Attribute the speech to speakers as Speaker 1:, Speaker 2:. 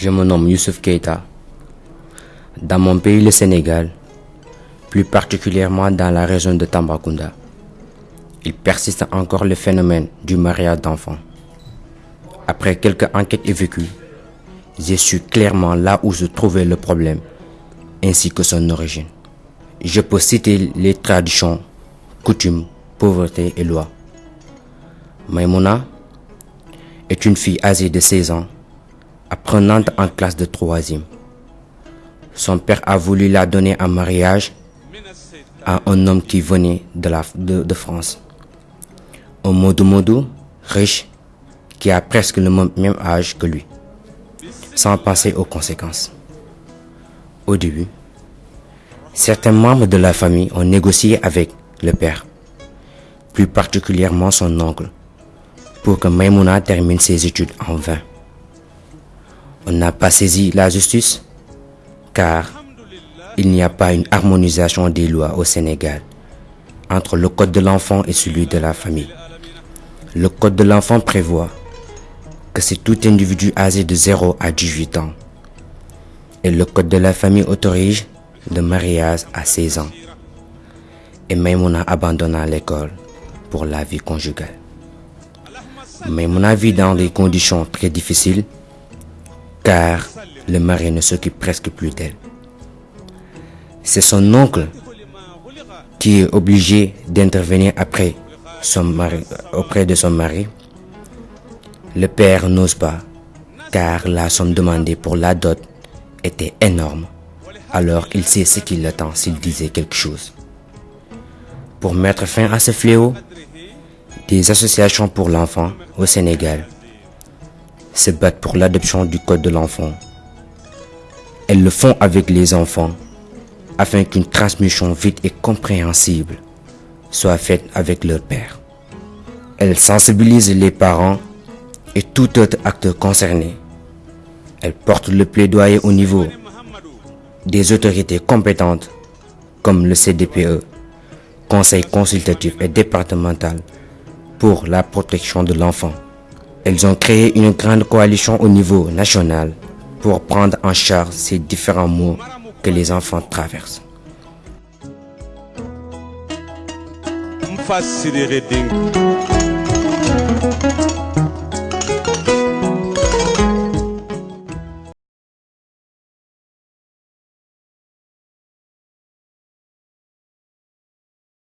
Speaker 1: Je me nomme Youssouf Keita. Dans mon pays, le Sénégal, plus particulièrement dans la région de Tambacounda, il persiste encore le phénomène du mariage d'enfants. Après quelques enquêtes évoquées, j'ai su clairement là où se trouvait le problème ainsi que son origine. Je peux citer les traditions, coutumes, pauvreté et lois. Maimouna est une fille âgée de 16 ans, apprenante en classe de troisième. Son père a voulu la donner en mariage à un homme qui venait de, France. Un modou, riche, qui a presque le même âge que lui, sans penser aux conséquences. Au début, certains membres de la famille ont négocié avec le père, plus particulièrement son oncle, pour que Maimouna termine ses études en vain. On n'a pas saisi la justice car il n'y a pas une harmonisation des lois au Sénégal entre le code de l'enfant et celui de la famille. Le code de l'enfant prévoit que c'est tout individu âgé de 0 à 18 ans. Et le code de la famille autorise le mariage à 16 ans. Et Maimouna abandonna l'école pour la vie conjugale. Maimouna vit dans des conditions très difficiles car le mari ne s'occupe presque plus d'elle. C'est son oncle qui est obligé d'intervenir auprès de son mari. Le père n'ose pas, car la somme demandée pour la dot était énorme. Alors il sait ce qu'il attend s'il disait quelque chose. Pour mettre fin à ce fléau, des associations pour l'enfant au Sénégal se battent pour l'adoption du code de l'enfant. Elles le font avec les enfants afin qu'une transmission vite et compréhensible soit faite avec leur père. Elles sensibilisent les parents et tout autre acteur concerné. Elles portent le plaidoyer au niveau des autorités compétentes comme le CDPE, Conseil consultatif et départemental pour la protection de l'enfant. Elles ont créé une grande coalition au niveau national pour prendre en charge ces différents maux que les enfants traversent.